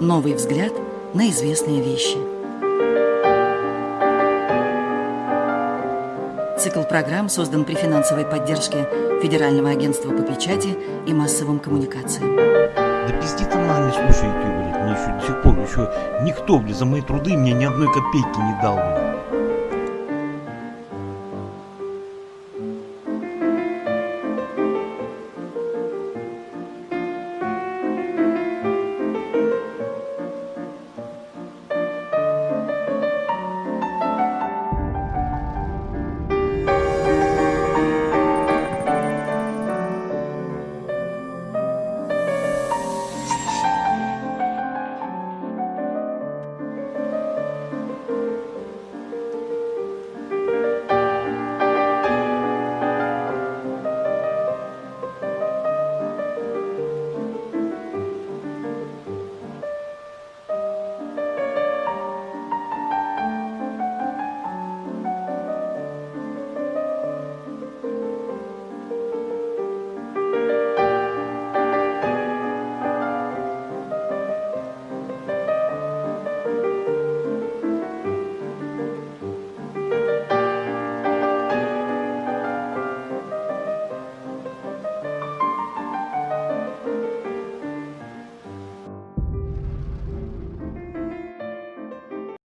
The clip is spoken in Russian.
Новый взгляд на известные вещи. Цикл программ создан при финансовой поддержке Федерального агентства по печати и массовым коммуникациям. Да пизди ты не слушай, блядь, мне еще до сих пор еще никто, блядь, за мои труды мне ни одной копейки не дал, блядь.